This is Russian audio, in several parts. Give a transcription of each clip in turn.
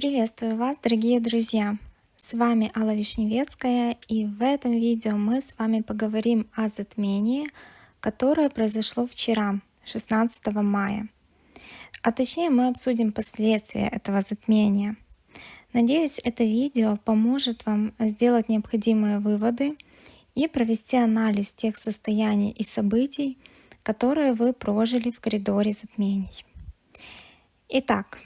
Приветствую вас, дорогие друзья! С вами Алла Вишневецкая, и в этом видео мы с вами поговорим о затмении, которое произошло вчера, 16 мая. А точнее мы обсудим последствия этого затмения. Надеюсь, это видео поможет вам сделать необходимые выводы и провести анализ тех состояний и событий, которые вы прожили в коридоре затмений. Итак,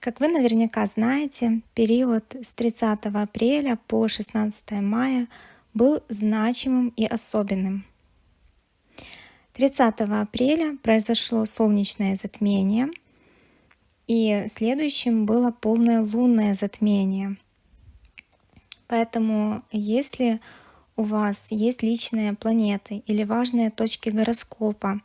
как вы наверняка знаете, период с 30 апреля по 16 мая был значимым и особенным. 30 апреля произошло солнечное затмение, и следующим было полное лунное затмение. Поэтому если у вас есть личные планеты или важные точки гороскопа,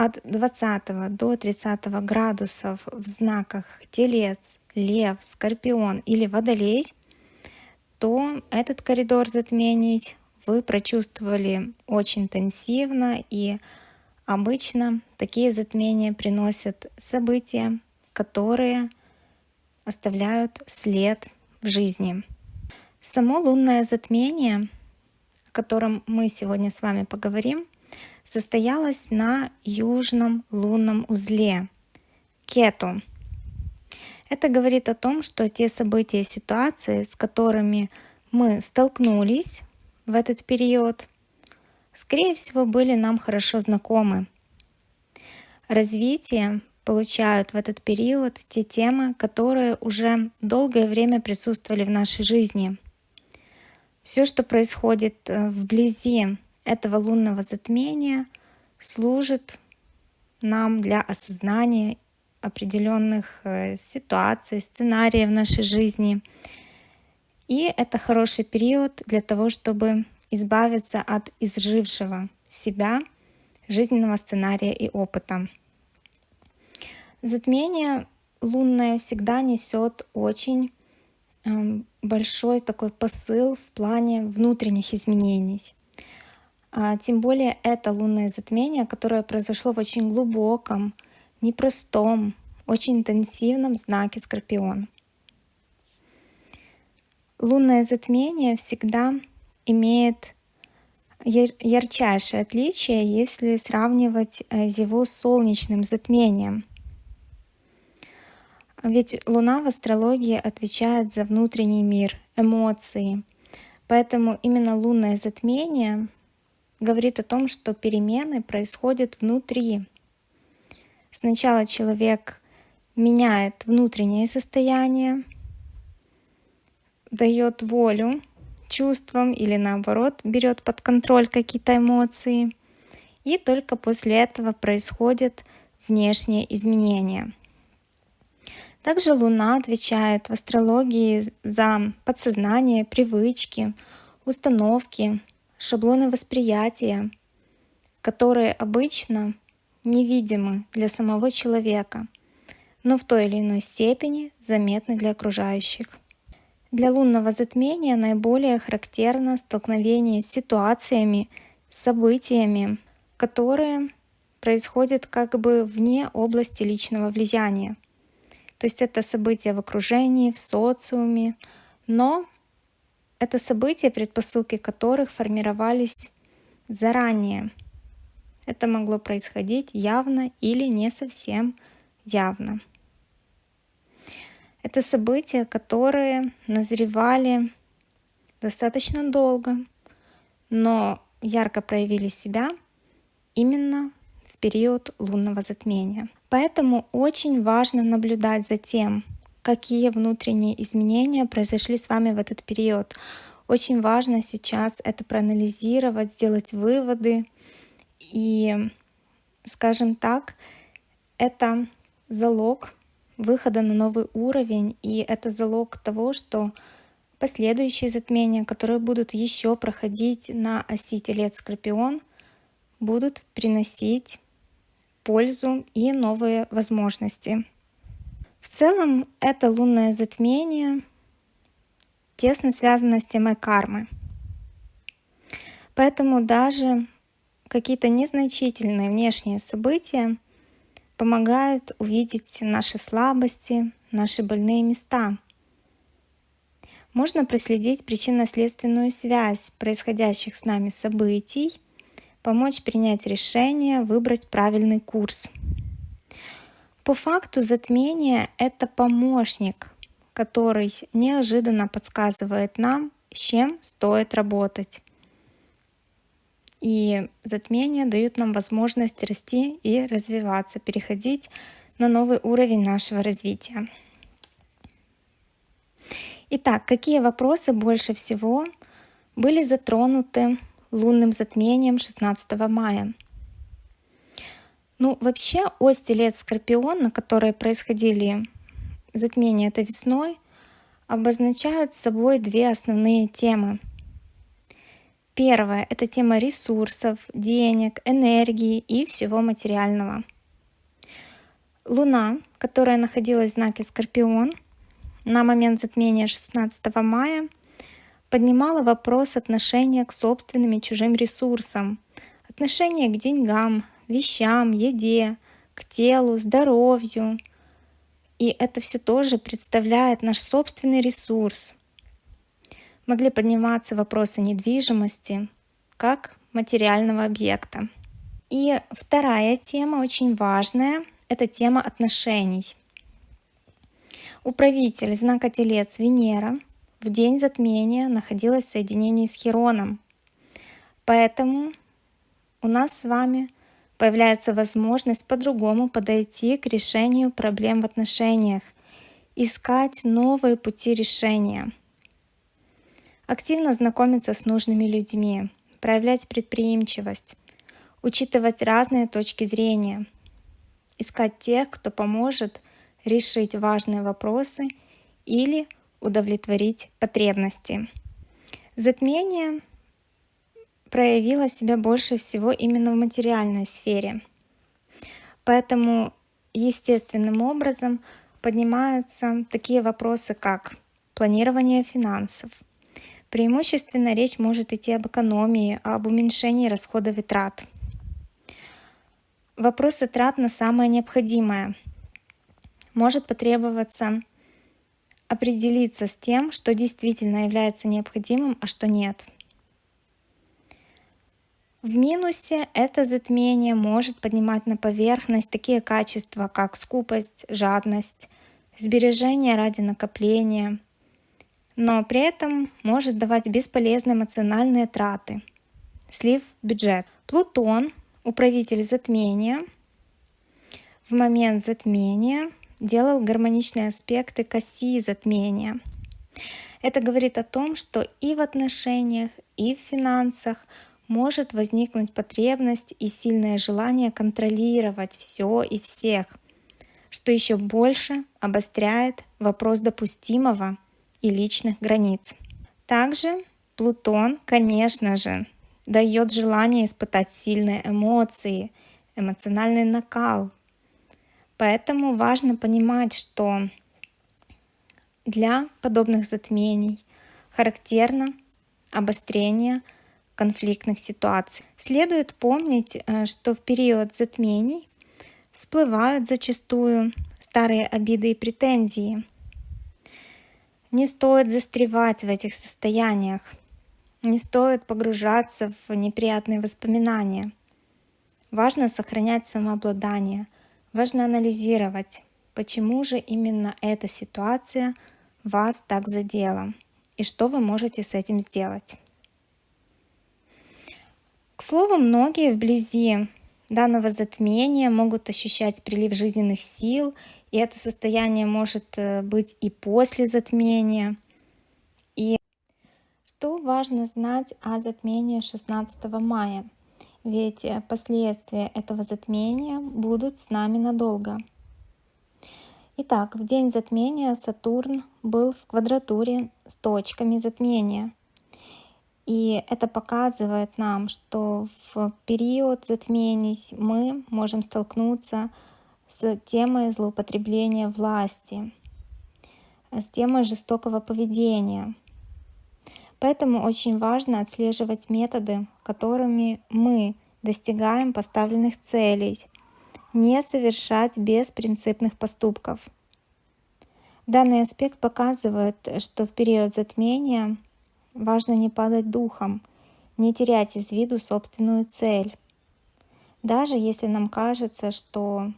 от 20 до 30 градусов в знаках Телец, Лев, Скорпион или Водолей, то этот коридор затмений вы прочувствовали очень интенсивно и обычно такие затмения приносят события, которые оставляют след в жизни. Само лунное затмение, о котором мы сегодня с вами поговорим, состоялась на южном лунном узле Кету. Это говорит о том, что те события ситуации, с которыми мы столкнулись в этот период, скорее всего, были нам хорошо знакомы. Развитие получают в этот период те темы, которые уже долгое время присутствовали в нашей жизни. Все, что происходит э, вблизи этого лунного затмения служит нам для осознания определенных э, ситуаций, сценариев в нашей жизни. И это хороший период для того, чтобы избавиться от изжившего себя, жизненного сценария и опыта. Затмение лунное всегда несет очень эм, большой такой посыл в плане внутренних изменений. А, тем более это лунное затмение, которое произошло в очень глубоком, непростом, очень интенсивном знаке Скорпион. Лунное затмение всегда имеет ярчайшее отличие, если сравнивать э, его с солнечным затмением. Ведь Луна в астрологии отвечает за внутренний мир, эмоции. Поэтому именно лунное затмение говорит о том, что перемены происходят внутри. Сначала человек меняет внутреннее состояние, дает волю чувствам или наоборот берет под контроль какие-то эмоции. И только после этого происходят внешние изменения. Также Луна отвечает в астрологии за подсознание, привычки, установки, шаблоны восприятия, которые обычно невидимы для самого человека, но в той или иной степени заметны для окружающих. Для лунного затмения наиболее характерно столкновение с ситуациями, событиями, которые происходят как бы вне области личного влияния. То есть это события в окружении, в социуме, но это события, предпосылки которых формировались заранее. Это могло происходить явно или не совсем явно. Это события, которые назревали достаточно долго, но ярко проявили себя именно в период лунного затмения. Поэтому очень важно наблюдать за тем, какие внутренние изменения произошли с вами в этот период. Очень важно сейчас это проанализировать, сделать выводы. И, скажем так, это залог выхода на новый уровень, и это залог того, что последующие затмения, которые будут еще проходить на оси Телец-Скорпион, будут приносить пользу и новые возможности. В целом это лунное затмение тесно связано с темой кармы. Поэтому даже какие-то незначительные внешние события помогают увидеть наши слабости, наши больные места. Можно проследить причинно-следственную связь происходящих с нами событий, помочь принять решение, выбрать правильный курс. По факту затмение — это помощник, который неожиданно подсказывает нам, с чем стоит работать. И затмения дают нам возможность расти и развиваться, переходить на новый уровень нашего развития. Итак, какие вопросы больше всего были затронуты лунным затмением 16 мая? Ну, вообще, ось Телец-Скорпион, на которой происходили затмения этой весной, обозначают собой две основные темы — Первое — это тема ресурсов, денег, энергии и всего материального. Луна, которая находилась в знаке Скорпион на момент затмения 16 мая, поднимала вопрос отношения к собственным и чужим ресурсам, отношения к деньгам, вещам, еде, к телу, здоровью. И это все тоже представляет наш собственный ресурс — могли подниматься вопросы недвижимости как материального объекта. И вторая тема, очень важная, это тема отношений. Управитель знака Телец Венера в день затмения находилась в соединении с Хероном. Поэтому у нас с вами появляется возможность по-другому подойти к решению проблем в отношениях, искать новые пути решения – активно знакомиться с нужными людьми, проявлять предприимчивость, учитывать разные точки зрения, искать тех, кто поможет решить важные вопросы или удовлетворить потребности. Затмение проявило себя больше всего именно в материальной сфере. Поэтому естественным образом поднимаются такие вопросы, как планирование финансов – Преимущественно речь может идти об экономии, об уменьшении расходов и трат. Вопросы трат на самое необходимое. Может потребоваться определиться с тем, что действительно является необходимым, а что нет. В минусе это затмение может поднимать на поверхность такие качества, как скупость, жадность, сбережение ради накопления – но при этом может давать бесполезные эмоциональные траты, слив бюджет. Плутон, управитель затмения, в момент затмения делал гармоничные аспекты к оси затмения. Это говорит о том, что и в отношениях, и в финансах может возникнуть потребность и сильное желание контролировать все и всех, что еще больше обостряет вопрос допустимого и личных границ. Также Плутон, конечно же, дает желание испытать сильные эмоции, эмоциональный накал. Поэтому важно понимать, что для подобных затмений характерно обострение конфликтных ситуаций. Следует помнить, э, что в период затмений всплывают зачастую старые обиды и претензии, не стоит застревать в этих состояниях, не стоит погружаться в неприятные воспоминания. Важно сохранять самообладание, важно анализировать, почему же именно эта ситуация вас так задела и что вы можете с этим сделать. К слову, многие вблизи данного затмения могут ощущать прилив жизненных сил и это состояние может э, быть и после затмения. И что важно знать о затмении 16 мая? Ведь э, последствия этого затмения будут с нами надолго. Итак, в день затмения Сатурн был в квадратуре с точками затмения. И это показывает нам, что в период затмений мы можем столкнуться с темой злоупотребления власти, с темой жестокого поведения. Поэтому очень важно отслеживать методы, которыми мы достигаем поставленных целей, не совершать беспринципных поступков. Данный аспект показывает, что в период затмения важно не падать духом, не терять из виду собственную цель. Даже если нам кажется, что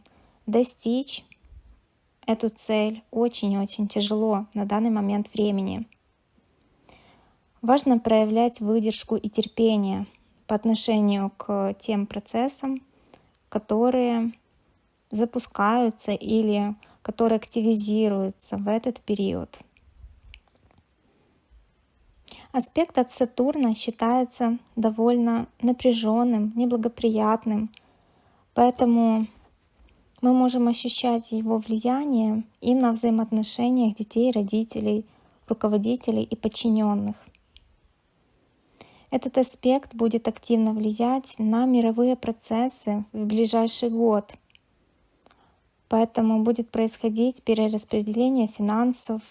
достичь эту цель очень-очень тяжело на данный момент времени. Важно проявлять выдержку и терпение по отношению к тем процессам, которые запускаются или которые активизируются в этот период. Аспект от Сатурна считается довольно напряженным, неблагоприятным, поэтому мы можем ощущать его влияние и на взаимоотношениях детей, родителей, руководителей и подчиненных. Этот аспект будет активно влиять на мировые процессы в ближайший год. Поэтому будет происходить перераспределение финансов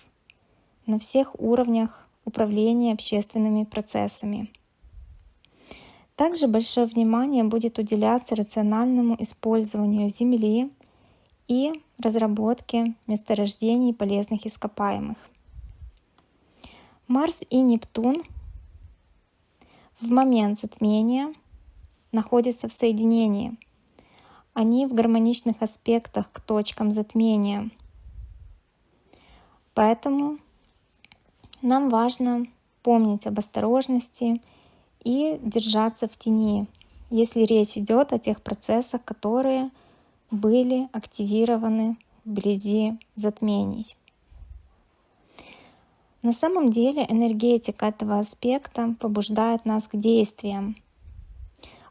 на всех уровнях управления общественными процессами. Также большое внимание будет уделяться рациональному использованию Земли и разработке месторождений полезных ископаемых. Марс и Нептун в момент затмения находятся в соединении. Они в гармоничных аспектах к точкам затмения. Поэтому нам важно помнить об осторожности и держаться в тени, если речь идет о тех процессах, которые были активированы вблизи затмений. На самом деле энергетика этого аспекта побуждает нас к действиям.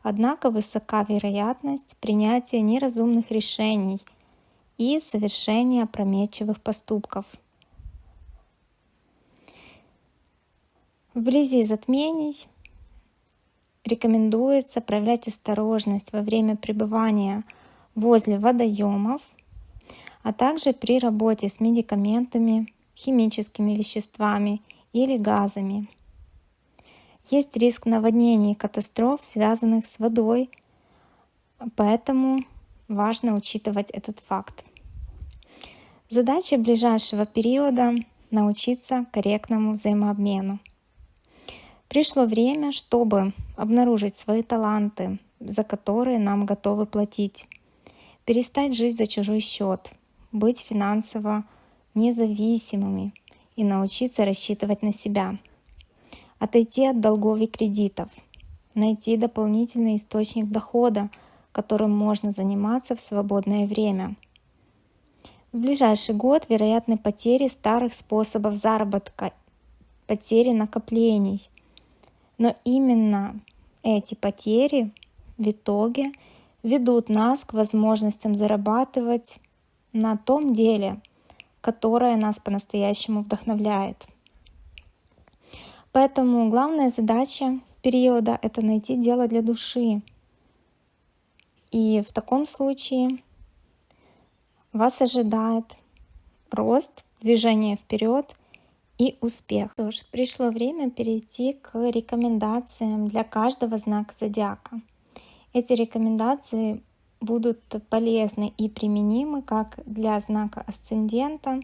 Однако высока вероятность принятия неразумных решений и совершения опрометчивых поступков. Вблизи затмений рекомендуется проявлять осторожность во время пребывания возле водоемов, а также при работе с медикаментами, химическими веществами или газами. Есть риск наводнений и катастроф, связанных с водой, поэтому важно учитывать этот факт. Задача ближайшего периода — научиться корректному взаимообмену. Пришло время, чтобы обнаружить свои таланты, за которые нам готовы платить, перестать жить за чужой счет, быть финансово независимыми и научиться рассчитывать на себя. Отойти от долгов и кредитов. Найти дополнительный источник дохода, которым можно заниматься в свободное время. В ближайший год вероятны потери старых способов заработка, потери накоплений. Но именно эти потери в итоге ведут нас к возможностям зарабатывать на том деле, которая нас по-настоящему вдохновляет. Поэтому главная задача периода — это найти дело для души. И в таком случае вас ожидает рост, движение вперед и успех. Что ж, пришло время перейти к рекомендациям для каждого знака зодиака. Эти рекомендации будут полезны и применимы как для знака асцендента,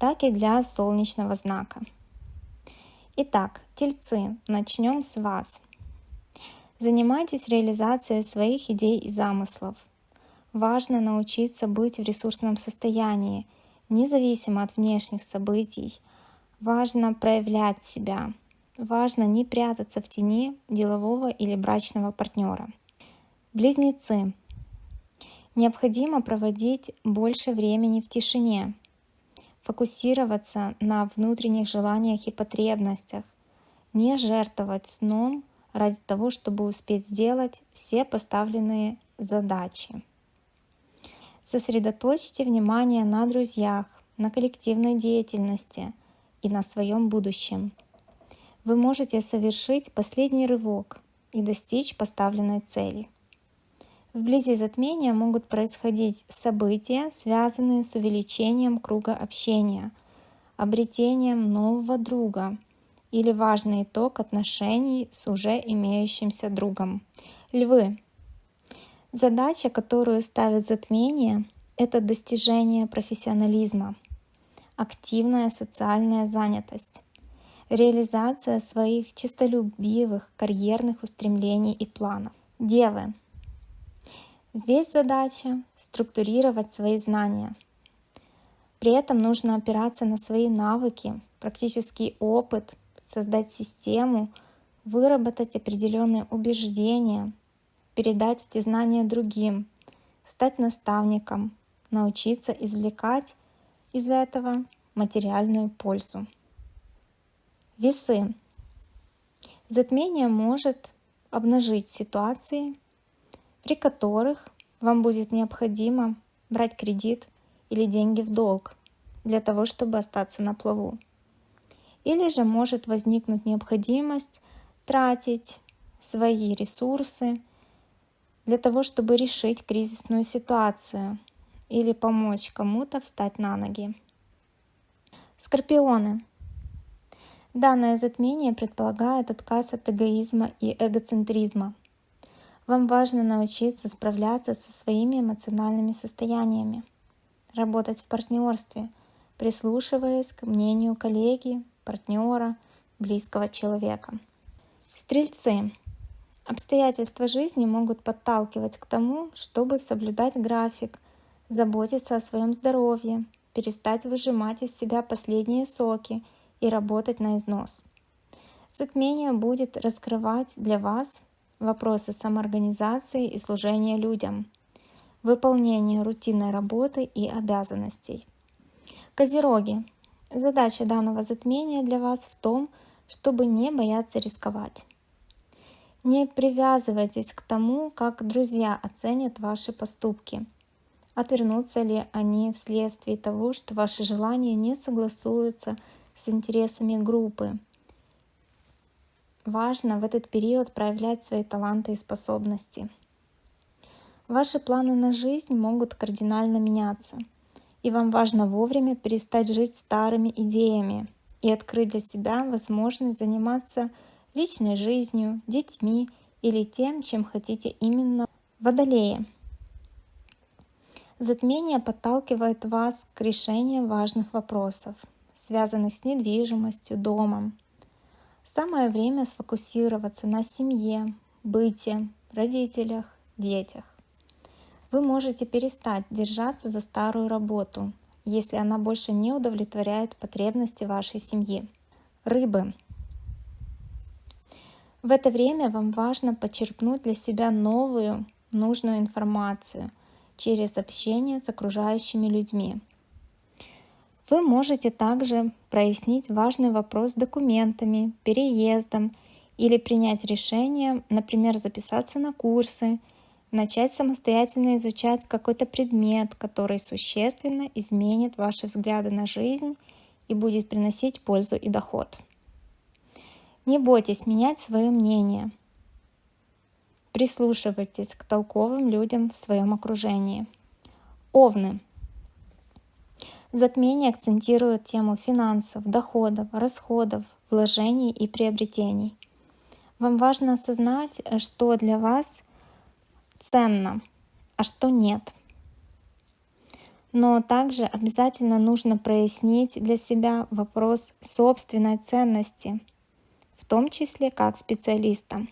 так и для солнечного знака. Итак, тельцы, начнем с вас. Занимайтесь реализацией своих идей и замыслов. Важно научиться быть в ресурсном состоянии, независимо от внешних событий. Важно проявлять себя. Важно не прятаться в тени делового или брачного партнера. Близнецы. Необходимо проводить больше времени в тишине, фокусироваться на внутренних желаниях и потребностях, не жертвовать сном ради того, чтобы успеть сделать все поставленные задачи. Сосредоточьте внимание на друзьях, на коллективной деятельности и на своем будущем. Вы можете совершить последний рывок и достичь поставленной цели. Вблизи затмения могут происходить события, связанные с увеличением круга общения, обретением нового друга или важный итог отношений с уже имеющимся другом. Львы. Задача, которую ставит затмение, это достижение профессионализма. Активная социальная занятость, реализация своих чистолюбивых карьерных устремлений и планов. Девы. Здесь задача структурировать свои знания. При этом нужно опираться на свои навыки, практический опыт, создать систему, выработать определенные убеждения, передать эти знания другим, стать наставником, научиться извлекать из этого материальную пользу. Весы. Затмение может обнажить ситуации, при которых вам будет необходимо брать кредит или деньги в долг для того, чтобы остаться на плаву. Или же может возникнуть необходимость тратить свои ресурсы для того, чтобы решить кризисную ситуацию или помочь кому-то встать на ноги. Скорпионы. Данное затмение предполагает отказ от эгоизма и эгоцентризма. Вам важно научиться справляться со своими эмоциональными состояниями, работать в партнерстве, прислушиваясь к мнению коллеги, партнера, близкого человека. Стрельцы. Обстоятельства жизни могут подталкивать к тому, чтобы соблюдать график, заботиться о своем здоровье, перестать выжимать из себя последние соки и работать на износ. Затмение будет раскрывать для вас вопросы самоорганизации и служения людям, выполнения рутинной работы и обязанностей. Козероги. Задача данного затмения для вас в том, чтобы не бояться рисковать. Не привязывайтесь к тому, как друзья оценят ваши поступки. Отвернутся ли они вследствие того, что ваши желания не согласуются с интересами группы. Важно в этот период проявлять свои таланты и способности. Ваши планы на жизнь могут кардинально меняться, и вам важно вовремя перестать жить старыми идеями и открыть для себя возможность заниматься личной жизнью, детьми или тем, чем хотите именно Водолеи. Затмение подталкивает вас к решению важных вопросов, связанных с недвижимостью, домом. Самое время сфокусироваться на семье, быте, родителях, детях. Вы можете перестать держаться за старую работу, если она больше не удовлетворяет потребности вашей семьи. Рыбы. В это время вам важно почерпнуть для себя новую, нужную информацию через общение с окружающими людьми. Вы можете также прояснить важный вопрос с документами, переездом или принять решение, например, записаться на курсы, начать самостоятельно изучать какой-то предмет, который существенно изменит ваши взгляды на жизнь и будет приносить пользу и доход. Не бойтесь менять свое мнение. Прислушивайтесь к толковым людям в своем окружении. Овны. Затмение акцентирует тему финансов, доходов, расходов, вложений и приобретений. Вам важно осознать, что для вас ценно, а что нет. Но также обязательно нужно прояснить для себя вопрос собственной ценности – том числе как специалиста.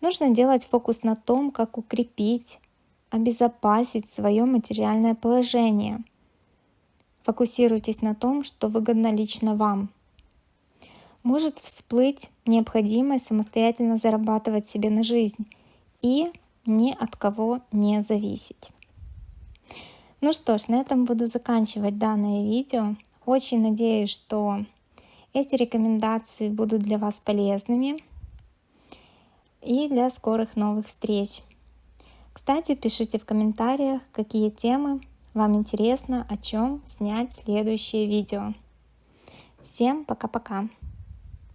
Нужно делать фокус на том, как укрепить, обезопасить свое материальное положение. Фокусируйтесь на том, что выгодно лично вам. Может всплыть необходимость самостоятельно зарабатывать себе на жизнь и ни от кого не зависеть. Ну что ж, на этом буду заканчивать данное видео. Очень надеюсь, что эти рекомендации будут для вас полезными и для скорых новых встреч. Кстати, пишите в комментариях, какие темы вам интересно, о чем снять следующее видео. Всем пока-пока!